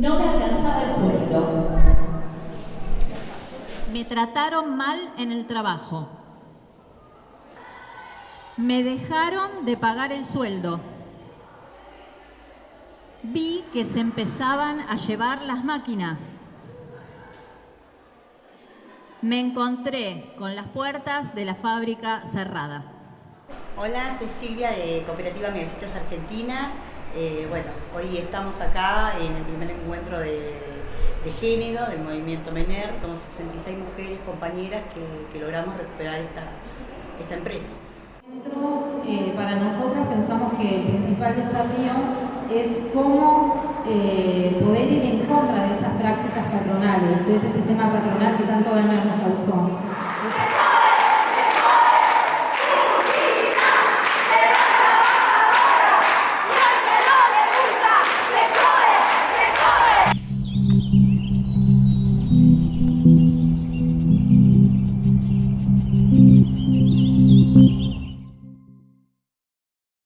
No me alcanzaba el sueldo. Me trataron mal en el trabajo. Me dejaron de pagar el sueldo. Vi que se empezaban a llevar las máquinas. Me encontré con las puertas de la fábrica cerrada. Hola, soy Silvia de Cooperativa Mielcitas Argentinas. Eh, bueno, hoy estamos acá en el primer encuentro de, género del movimiento MENER. Somos 66 mujeres, compañeras, que, logramos recuperar esta, esta empresa. Eh, para nosotras pensamos que el principal desafío es cómo eh, poder ir en contra de esas prácticas patronales, de ese sistema patronal que tanto causó.